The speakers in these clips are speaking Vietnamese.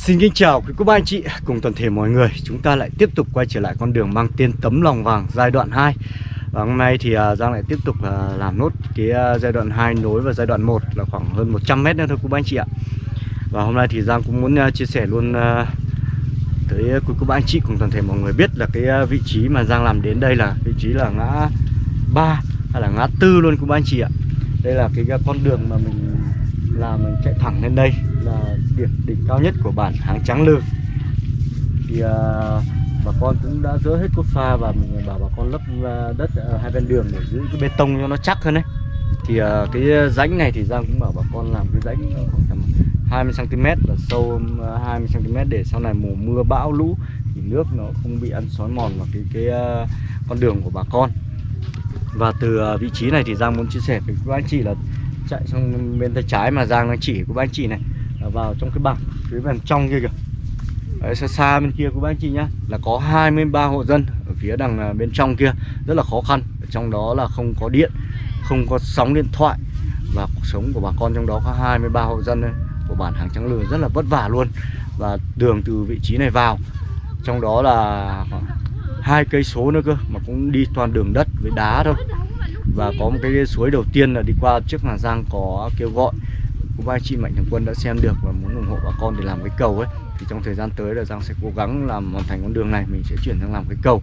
Xin kính chào quý cô bác anh chị, cùng toàn thể mọi người. Chúng ta lại tiếp tục quay trở lại con đường mang tên tấm lòng vàng, giai đoạn 2 Và hôm nay thì à, Giang lại tiếp tục à, làm nốt cái à, giai đoạn 2 nối vào giai đoạn 1 là khoảng hơn 100 mét nữa thôi quý bác anh chị ạ. Và hôm nay thì Giang cũng muốn chia sẻ luôn tới quý cô bác anh chị cùng toàn thể mọi người biết là cái vị trí mà Giang làm đến đây là vị trí là ngã 3 hay là ngã tư luôn quý bác anh chị ạ. Đây là cái con đường mà mình làm, mình chạy thẳng lên đây là điểm đỉnh cao nhất của bản Háng Trắng Lư. Thì à, bà con cũng đã dỡ hết cốt pha và mình bảo bà con lấp à, đất ở hai bên đường để giữ cái bê tông cho nó chắc hơn đấy. Thì à, cái rãnh này thì Giang cũng bảo bà con làm cái rãnh khoảng tầm 20 cm và sâu 20 cm à, để sau này mùa mưa bão lũ thì nước nó không bị ăn xói mòn vào cái cái uh, con đường của bà con. Và từ uh, vị trí này thì Giang muốn chia sẻ với các anh chị là chạy sang bên tay trái mà Giang đang chỉ của các anh chị này vào trong cái bảng phía bên trong kia kìa. Đấy, xa xa bên kia của bác anh chị nhá là có 23 hộ dân ở phía đằng à, bên trong kia rất là khó khăn. Ở trong đó là không có điện không có sóng điện thoại và cuộc sống của bà con trong đó có 23 hộ dân của bản hàng trắng lừa rất là vất vả luôn. Và đường từ vị trí này vào trong đó là hai cây số nữa cơ mà cũng đi toàn đường đất với đá thôi. Và có một cái suối đầu tiên là đi qua trước Hà Giang có kêu gọi cô ba chị Mạnh Thường Quân đã xem được và muốn ủng hộ bà con để làm cái cầu ấy. Thì trong thời gian tới là Giang sẽ cố gắng làm hoàn thành con đường này mình sẽ chuyển sang làm cái cầu.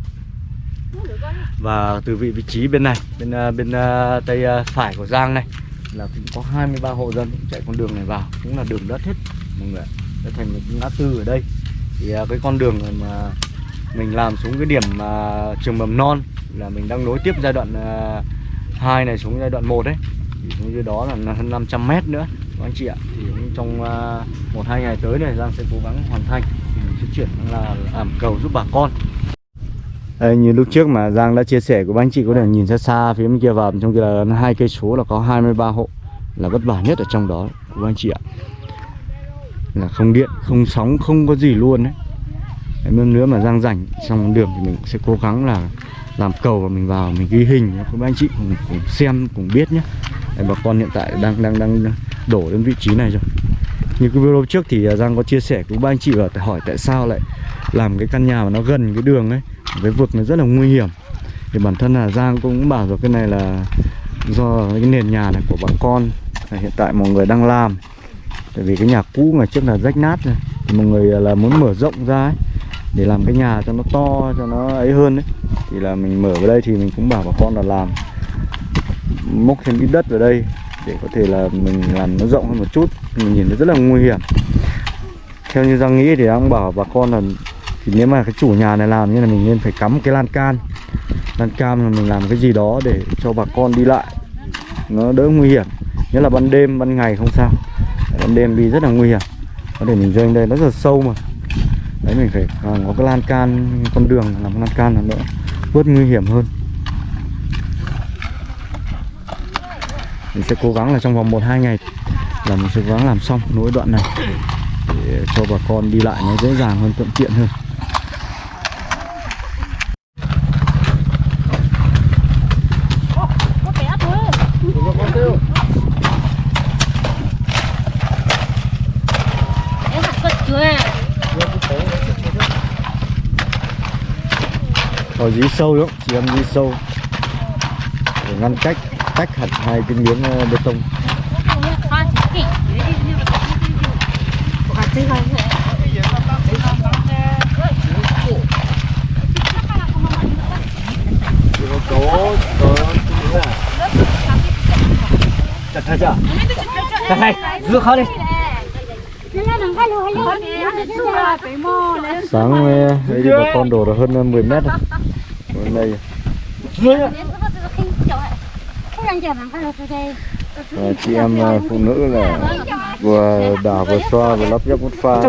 Và từ vị vị trí bên này bên à, bên tây tay à, phải của Giang này là cũng có 23 hộ dân chạy con đường này vào cũng là đường đất hết mọi người đã thành một ngã tư ở đây. Thì cái con đường mà mình làm xuống cái điểm uh, trường mầm non là mình đang nối tiếp giai đoạn uh, hai này xuống giai đoạn 1 đấy. Thì xuống dưới đó là hơn 500 mét nữa các anh chị ạ. Thì trong à, một hai ngày tới này Giang sẽ cố gắng hoàn thành. Thì sẽ chuyển là làm cầu giúp bà con. Đây, như lúc trước mà Giang đã chia sẻ của anh chị có thể nhìn xa xa phía bên kia vào trong kia là hai cây số là có 23 hộ là vất vả nhất ở trong đó của anh chị ạ. Là không điện không sóng không có gì luôn đấy Nên nữa mà Giang rảnh xong đường thì mình sẽ cố gắng là làm cầu và mình vào mình ghi hình các anh chị cùng, cùng xem cùng biết nhé Đấy, bà con hiện tại đang đang đang đổ đến vị trí này rồi. Như cái video trước thì à, Giang có chia sẻ cũng ba anh chị và hỏi tại sao lại làm cái căn nhà mà nó gần cái đường ấy. Cái vực nó rất là nguy hiểm. Thì bản thân là Giang cũng bảo rồi cái này là do cái nền nhà này của bà con hiện tại mọi người đang làm. Tại vì cái nhà cũ ngày trước là rách nát rồi. Thì mọi người à, là muốn mở rộng ra ấy, để làm cái nhà cho nó to, cho nó ấy hơn đấy thì là mình mở vào đây thì mình cũng bảo bà con là làm mốc thêm ít đất vào đây để có thể là mình làm nó rộng hơn một chút. Mình nhìn nó rất là nguy hiểm. Theo như Giang nghĩ thì đang bảo bà con là thì nếu mà cái chủ nhà này làm như là mình nên phải cắm cái lan can. Lan can là mình làm cái gì đó để cho bà con đi lại. Nó đỡ nguy hiểm. Nhất là ban đêm, ban ngày không sao. Ban đêm đi rất là nguy hiểm. Có thể mình rơi đây nó rất là sâu mà đấy, mình phải à, có cái lan can, con đường làm lan can là đỡ bớt nguy hiểm hơn. Mình sẽ cố gắng là trong vòng 1-2 ngày là mình sẽ cố gắng làm xong nối đoạn này để cho bà con đi lại nó dễ dàng hơn, thuận tiện hơn. Ở dưới sâu lắm chị em dí sâu. Để ngăn cách, tách hẳn hai cái miếng ờ, bê tông. Chặt chặt chặt khó đi. Sáng ờ, đây thì bà con đổ được hơn ờ, 10 mét rồi đây. Và chị em à, phụ nữ là vừa đảo vừa xoa vừa lắp ghép bút pha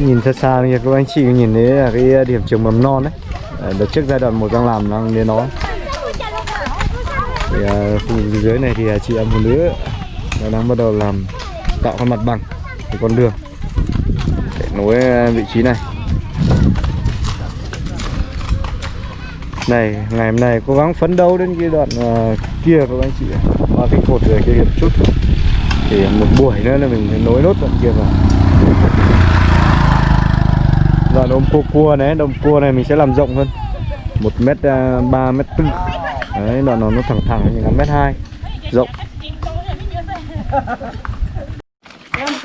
nhìn xa xa như các anh chị nhìn thấy là cái điểm trường mầm non đấy đợt trước giai đoạn một đang làm đang đến nó thì uh, khu dưới này thì chị em phụ nữ đang bắt đầu làm tạo con mặt bằng của con đường để nối ờ, vị trí này. Này ngày hôm nay cố gắng phấn đấu đến cái đoạn uh, kia các anh chị qua cái cột rồi kia một chút. Thì một buổi nữa là mình nối nốt đoạn kia vào. Đoạn ôm cua cua này đồng cua này mình sẽ làm rộng hơn. Một mét ờ, ba mét tư. Đấy đoạn nó nó thẳng thẳng như ngắn mét hai. Rộng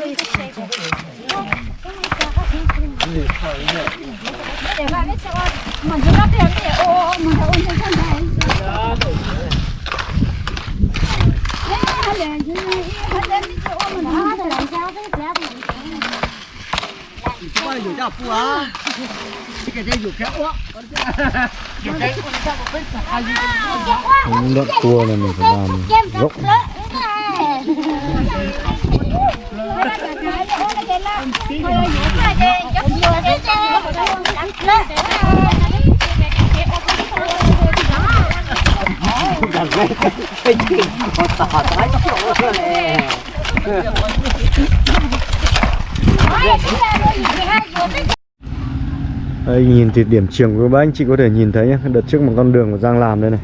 mình sẽ có tiền để ô mình sẽ ôn cho thân này lấy cái này để như hết đến đi cho ô mình làm sao cái giá cho phụ á Cái này dù kéo kéo những đoạn cua này mình phải làm rộng cái chuyện Có tỏ tới chỗ này đây, nhìn thì điểm trường của các anh chị có thể nhìn thấy nhé đợt trước một con đường của Giang làm đây này.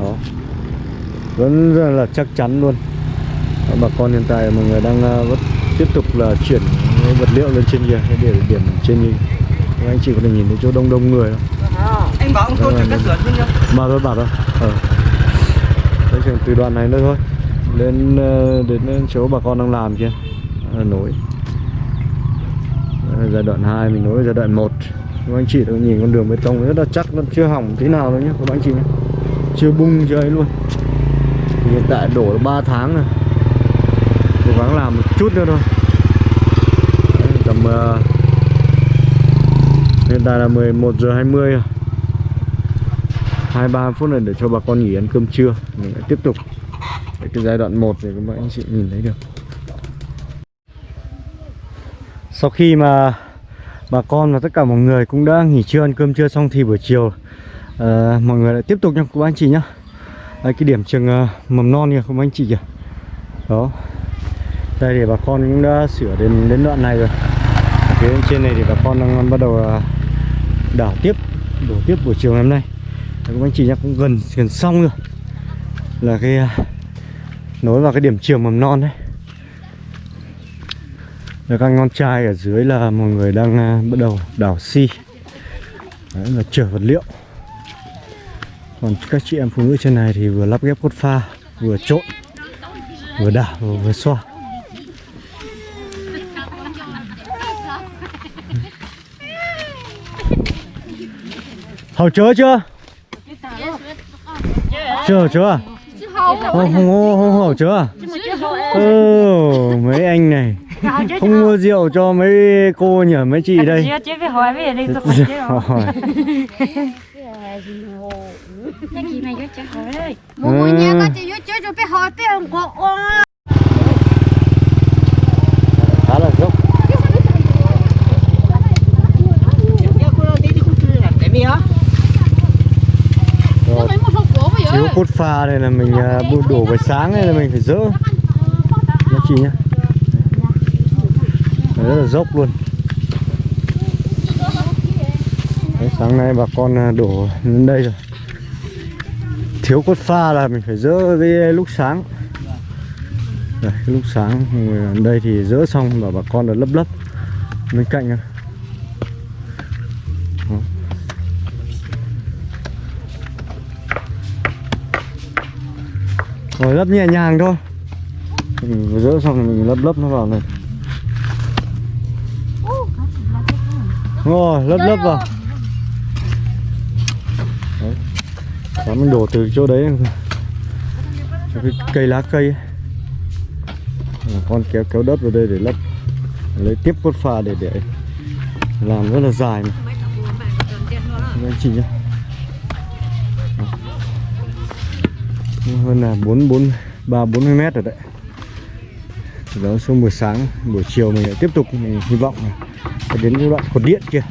Đó. Vẫn rất là chắc chắn luôn. Bà con hiện tại mọi người đang à, vất tiếp tục là chuyển vật liệu lên trên kia địa điểm trên kia. Các anh chị có thể nhìn thấy chỗ đông đông người đó. Anh bảo ông Tôn cho các sửa nhá. Bảo thôi bảo thôi. Ờ. Đấy chừng từ đoạn này nữa thôi. Lên ờ, đến chỗ bà con đang làm kia. À, Nối. Giai đoạn 2 mình nối giai đoạn 1 Các anh chị đã nhìn con đường bê tông rất là chắc Nó chưa hỏng tí nào đâu nhé các anh chị nhé Chưa bung chưa ấy luôn. Hiện tại đổ được 3 tháng rồi vẫn gắng làm một chút nữa thôi. Đấy, Tầm uh, Hiện tại là 11 giờ 20 23 phút này để cho bà con nghỉ ăn cơm trưa. Mình lại tiếp tục. Đấy, cái giai đoạn 1 thì các bạn anh chị nhìn thấy được. Sau khi mà bà con và tất cả mọi người cũng đã nghỉ trưa ăn cơm trưa xong thì buổi chiều uh, mọi người lại tiếp tục nha các anh chị nhá. Đấy, cái điểm trường uh, mầm non kìa các anh chị kìa. Đó đây thì bà con cũng đã sửa đến đến đoạn này rồi. Ở phía bên trên này thì bà con đang bắt đầu à, đảo tiếp đổ tiếp buổi chiều ngày hôm nay. Đấy, các anh chị nhá cũng gần gần xong rồi. Là cái à, nối vào cái điểm trường mầm non đấy. Là các ngon con trai ở dưới là mọi người đang à, bắt đầu đảo xi đấy là chở vật liệu. Còn các chị em phụ nữ trên này thì vừa lắp ghép cốt pha vừa trộn vừa đảo vừa, vừa xoa. Hầu chớ chưa chưa chưa à? không không không hầu chưa ừ mấy anh này. Không mua rượu cho mấy cô nhỉ mấy chị đây. Chưa rồi cái gì mày vô chế hỏi một người nhà có chỉ vô chơi rồi phải hỏi phải không có ô khá là dốc Kéo cô tí đi cũng chưa là Tại vì á Rồi, mấy một số cổ bây giờ thiếu cốt pha này là mình à, bu- đổ buổi sáng này là mình phải dỡ Các chị nhá. Đấy, rất là dốc luôn. Đấy, sáng nay bà con à, đổ đến đây rồi. Thiếu cốt pha là mình phải dỡ cái lúc sáng. Cái lúc sáng người ở đây thì dỡ xong và bà con đã lấp lấp. Bên cạnh này. Rồi lấp nhẹ nhàng thôi. Mình vừa dỡ xong mình lấp lấp nó vào này. Rồi, lấp lấp vào. Đấy. Sáng mình đổ từ chỗ đấy cho cái cây lá cây con kéo kéo đất vào đây để lấp. Lấy tiếp cốt pha để để làm rất là dài mà. Anh chị nhé hơn là bốn bốn ba bốn mươi mét rồi đấy. Đó xuống buổi sáng buổi chiều mình lại tiếp tục mình hy vọng là đến cái đoạn cột điện kia.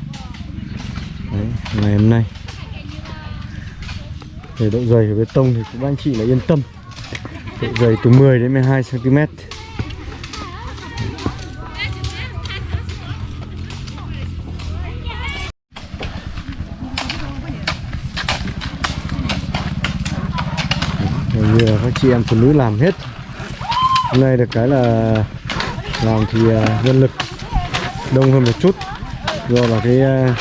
Đấy, ngày hôm nay. Về độ dày của bê tông thì các anh chị là yên tâm. Độ dày từ 10 đến 12 cm chị em phụ nữ làm hết. Hôm nay được cái là làm thì à, nhân lực đông hơn một chút do là cái à,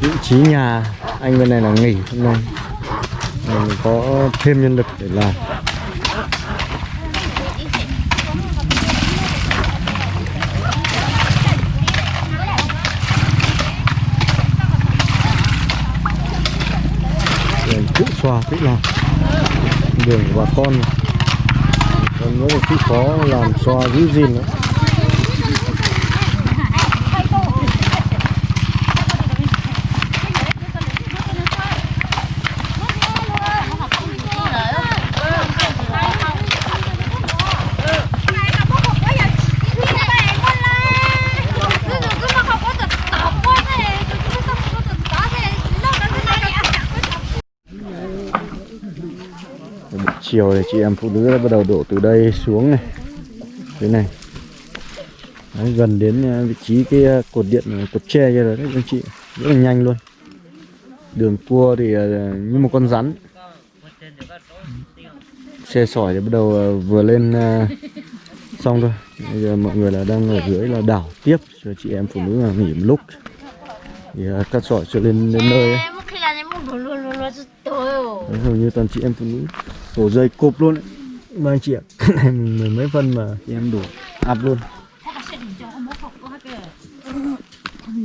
vị trí nhà anh bên này là nghỉ hôm nay. Mình có thêm nhân lực để làm. Đường tự xoa tự làm đường của bà con. Còn nữa là chịu khó làm xoa giữ gìn nữa Ở buổi chiều thì chị em phụ nữ đã bắt đầu đổ từ đây xuống này. Thế này. Đấy, Gần đến à, vị trí cái à, cột điện à, cột tre kia rồi đấy anh chị. Rất là nhanh luôn. Đường cua thì như một con rắn. Xe sỏi thì bắt đầu vừa lên xong thôi. Bây giờ mọi người là đang ở dưới là đảo tiếp cho chị em phụ nữ là nghỉ một lúc. Thì cắt sỏi cho lên đến nơi ấy. Là em muốn luôn luôn luôn tôi Đấy, hầu như toàn chị em phụ nữ đổ dây cộp luôn đấy mà anh chị ạ cái này mình mười mấy phân mà chị em đổ áp luôn.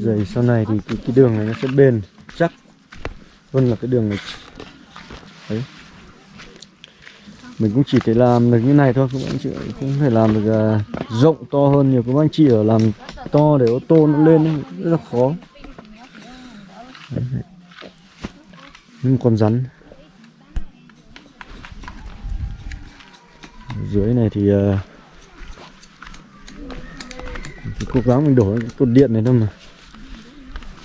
Rồi sau này thì cái, cái đường này nó sẽ bền chắc. Hơn là cái đường này. Đấy. Mình cũng chỉ thể làm được như này thôi các anh chị không thể làm được à, rộng to hơn nhiều. Các anh chị ở làm to để ô tô nó lên ấy, rất là khó. Đấy, những con rắn. Dưới này thì uh, cố gắng mình đổ cái cột điện này thôi mà.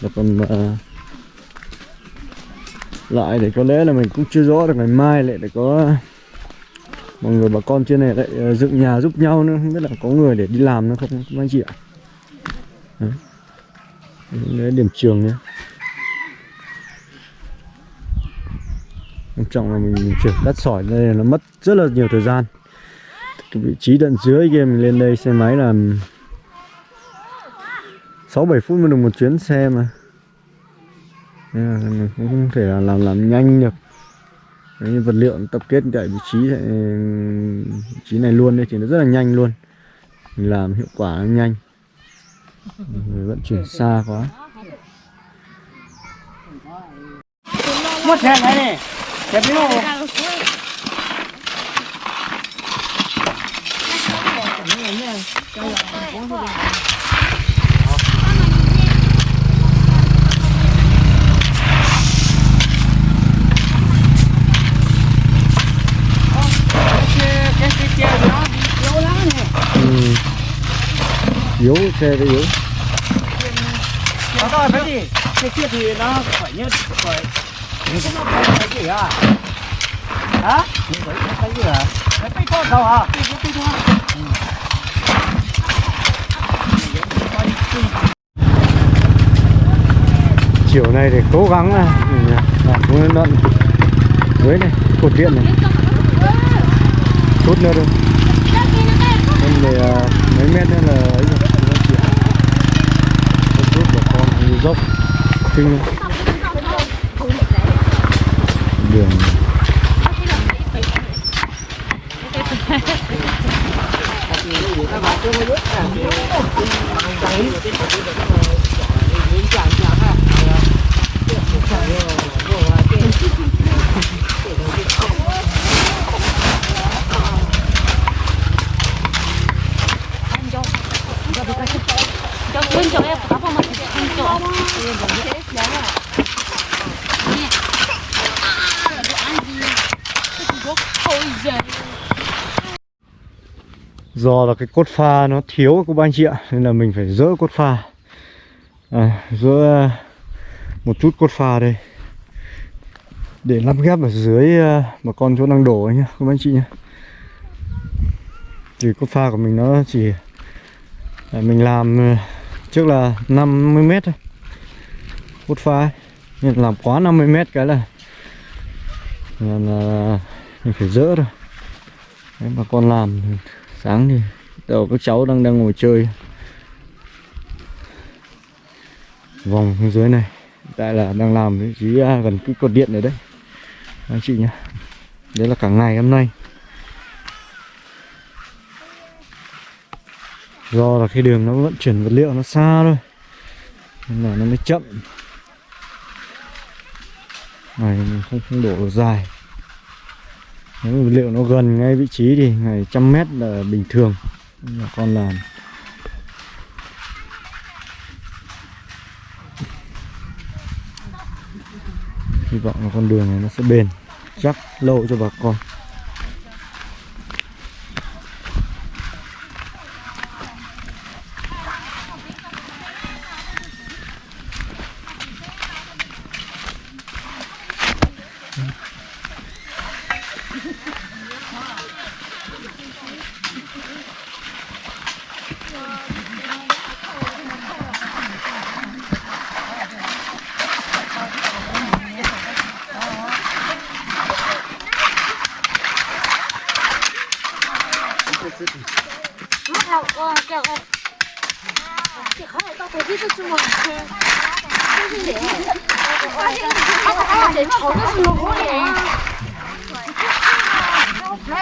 Là còn uh, lại để có lẽ là mình cũng chưa rõ được ngày mai lại để có mọi người bà con trên này lại uh, dựng nhà giúp nhau nữa. Không biết là có người để đi làm nữa không các anh chị ạ. Đấy. đấy điểm trường nhé. Trọng là mình chuyển đất sỏi đây nó mất rất là nhiều thời gian. Cái vị trí đận dưới kia mình lên đây xe máy là 6 7 phút mới được một chuyến xe mà. Nên là mình cũng không thể là làm làm nhanh được. Đấy, như vật liệu tập kết tại vị trí này, vị trí này luôn đây thì nó rất là nhanh luôn. Mình làm hiệu quả nó nhanh. Mình vận chuyển xa quá. Mất xe này này. Cái cái cái yếu lắm này. ừ. yếu xe thì yếu Nó to phải gì? Cái kia thì nó phải như phải nhưng à? À? Phải chiều nay thì cố gắng là ừ, mình làm xuống đoạn dưới này, cột điện này. Tốt nữa đâu nên để à, mấy mét nữa là ấy rồi đường. Hãy subscribe cho kênh Ghiền Mì Gõ Để không bỏ lỡ những video hấp dẫn bên chỗ em có phong mặt bên chỗ do là cái cốt pha nó thiếu các anh chị ạ nên là mình phải dỡ cốt pha. À, dỡ à, một chút cốt pha đây. Để lắp ghép ở dưới mà con chỗ đang đổ nhá các anh chị nhá. Thì cốt pha của mình nó chỉ à, mình làm à, trước là 50 mét thôi. Cốt pha ấy. nhưng làm quá 50 mét cái là, nên là mình phải dỡ rồi Đấy, mà con làm sáng thì đầu các cháu đang đang ngồi chơi. Vòng xuống dưới này. Tại là đang làm vị gần cái cột điện này đấy. Anh chị nhá. Đấy là cả ngày hôm nay. Do là cái đường nó vận chuyển vật liệu nó xa thôi. Nên là nó mới chậm. Này, mình không không đổ được dài nếu vật liệu nó gần ngay vị trí thì ngày trăm mét là bình thường. Là mà con làm. Hy vọng là con đường này nó sẽ bền, chắc lâu cho bà con. 我第一次吃蘑菇吃是发现你们前面的是好脸你去拍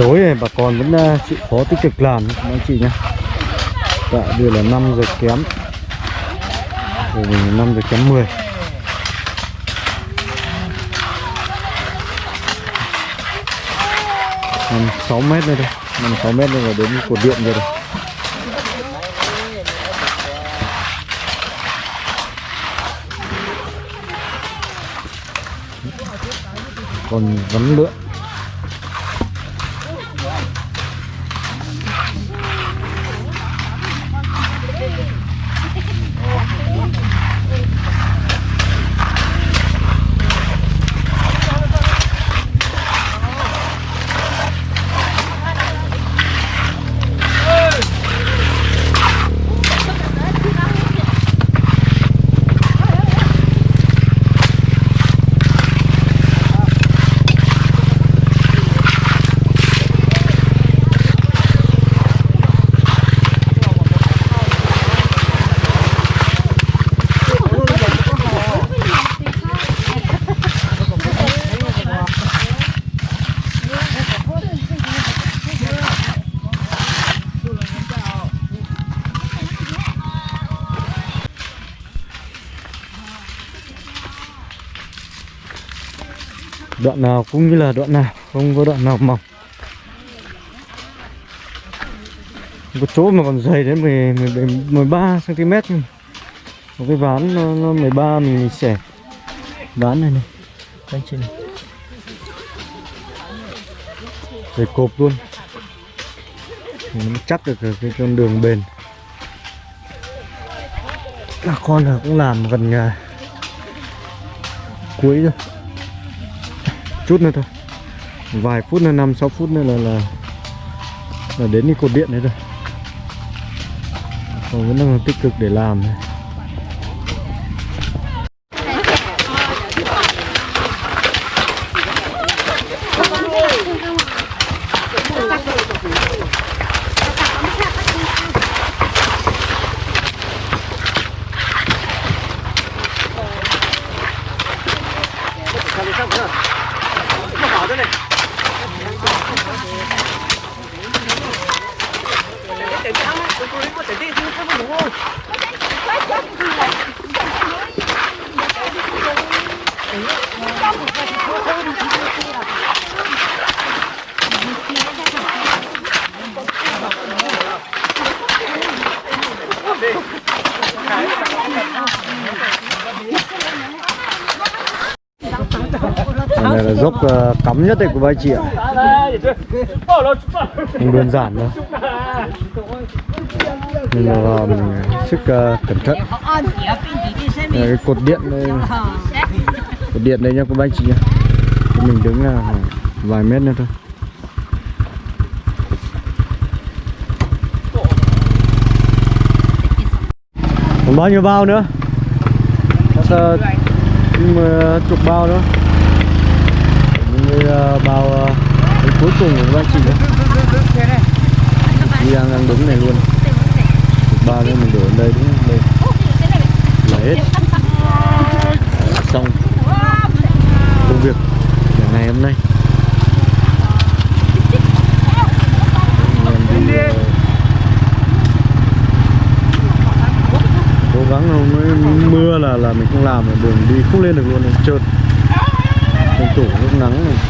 tối này bà con vẫn à, chịu khó tích cực làm các anh chị nhá. Dạ, Tại vì là 5 giờ kém. Rồi mình 5 giờ kém 10 Năm 6 mét nữa đây. 5 6 mét nữa là đến cột điện rồi đây. Còn vấn lượng đoạn nào cũng như là đoạn nào không có đoạn nào mỏng. Có chỗ mà còn dày đến 10, 10, 13 cm một cái ván nó, nó 13 mình, mình xẻ. Ván này này các anh chị này. Dày cộp luôn. Nó mới chắc được cái, con đường bền. Bà con là cũng làm gần nhà. Cuối rồi chút nữa thôi vài phút nữa, năm, sáu phút nữa là là là đến cái cột điện đấy rồi còn vẫn đang tích cực để làm này. Ờ, cắm nhất đấy của ba chị ạ. Không đơn giản đâu. Nhưng mà mình ờ, sức uh, ờ, cẩn thận. Đây, cái cột điện đây. Cột điện đây nha các bác chị nhá. Mình đứng là vài mét nữa thôi. Còn bao nhiêu bao nữa? Chắc uh, chục bao nữa. Ờ, bao ờ, đến cuối cùng của các bác chị Đi đang, đang đứng này luôn. Ba bao mình đổ lên đây đúng đây. Là hết. Ờ, xong. Công việc ngày hôm nay. Cố gắng không? Mới mưa là là mình không làm đường đi không lên được luôn trơn tranh thủ lúc nắng này.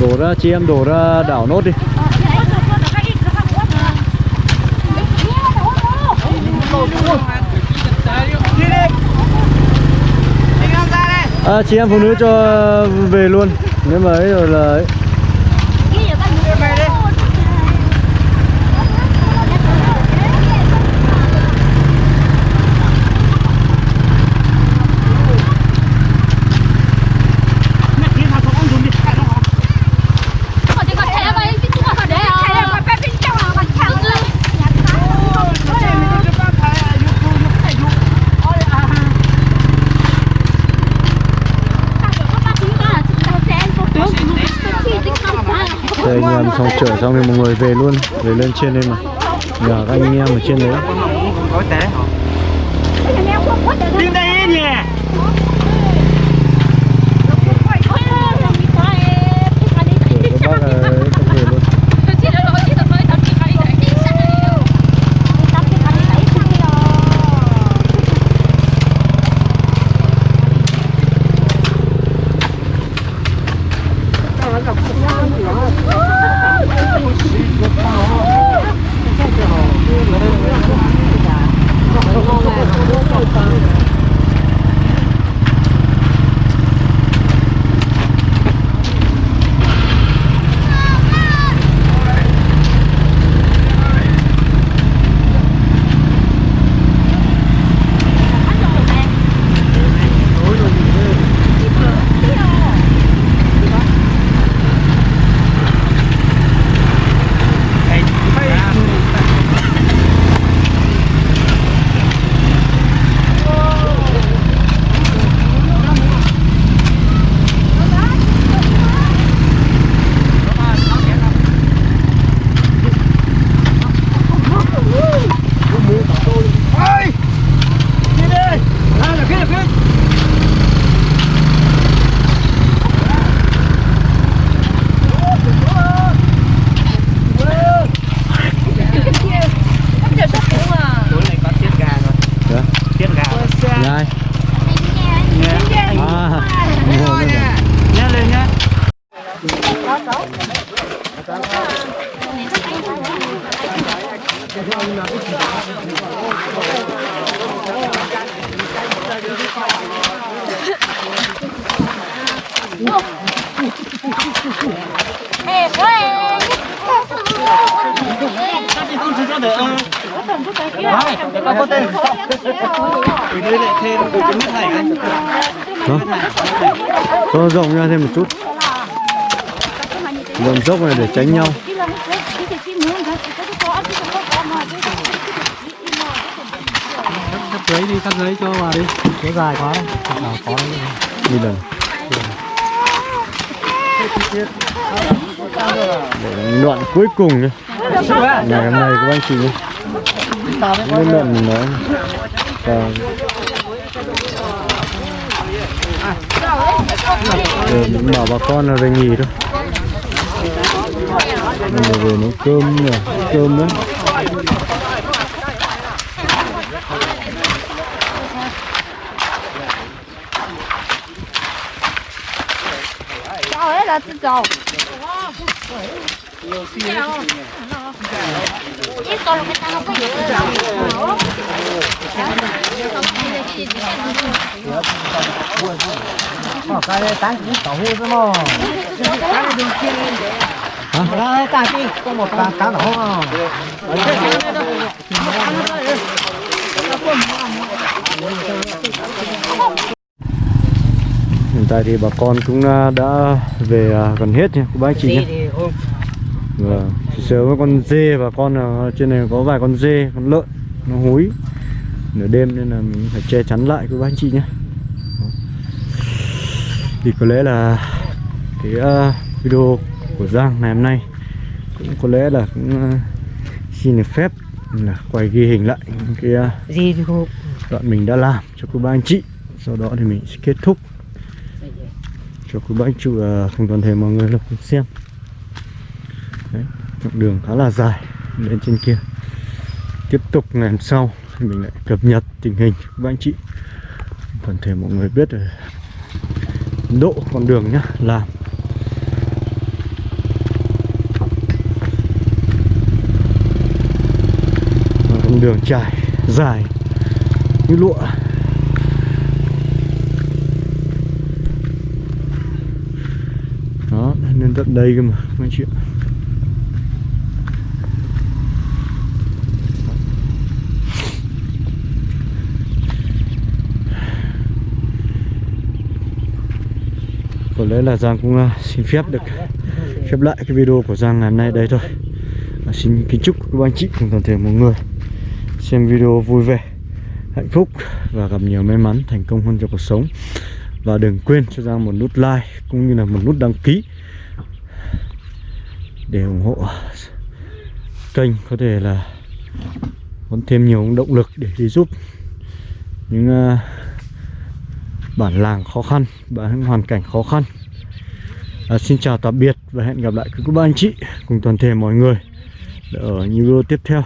Đổ ra chị em đổ ra đảo nốt đi. À, chị em phụ nữ cho về luôn. Nếu mà ấy rồi là ấy. Đây anh em xong chở xong thì mọi người về luôn. Về lên trên đây mà. Nhờ các anh em ở trên đấy. Đi đây nhỉ Để các bác là ấy, các về luôn Dạ. Nhà ai? À, mua luôn rồi. Nhá lên nhá không chỉ cho để ơ Đấy, để con có tên Từ đây lại thêm từ cái mét này anh đó. Cho rộng ra thêm một chút. Đường dốc này để tránh nhau. Cắt giấy đi, cắt giấy cho vào đi. Cái dài quá. Đâu có đấy Đi lần đoạn cuối cùng nhé. Ngày hôm nay của anh chị nhé. Lên đoạn mình nói Và Giờ mình bảo bà con là về nghỉ thôi. Mình về nấu cơm nhỉ, Cơm nữa ấy là tự do ít con cái tao không có gì Ờ, cái này tán cũng tàu hê với mò. Cái này đi, có một tán tán ở không? Tại thì bà con cũng à, đã về à, gần hết nha các bác anh chị nhé Vâng, sớm có con dê và con ở trên này có vài con dê, con lợn nó húi. Nửa đêm nên là mình phải che chắn lại các bác anh chị nhé. Thì có lẽ là cái uh, video của Giang ngày hôm nay cũng có lẽ là cũng uh, xin được phép là quay ghi hình lại cái uh, đoạn mình đã làm cho cô bác anh chị. Sau đó thì mình sẽ kết thúc cho quý bác anh chị toàn thể mọi người được xem. Đấy, chặng đường khá là dài lên trên kia. Tiếp tục ngày hôm sau thì mình lại cập nhật tình hình. Cho các anh chị toàn thể mọi người biết rồi độ con đường nhá làm con đường trải dài như lụa đó lên tận đây cơ mà các anh chị ạ có lẽ là Giang cũng uh, xin phép được khép lại cái video của Giang ngày hôm nay đây thôi. À, xin kính chúc các anh chị cùng toàn thể mọi người xem video vui vẻ hạnh phúc và gặp nhiều may mắn thành công hơn cho cuộc sống. Và đừng quên cho Giang một nút like cũng như là một nút đăng ký để ủng hộ kênh. Có thể là có thêm nhiều động lực để đi giúp những uh, bản làng khó khăn và những hoàn cảnh khó khăn. À, Xin chào tạm biệt và hẹn gặp lại các bác anh chị cùng toàn thể mọi người ở những video tiếp theo.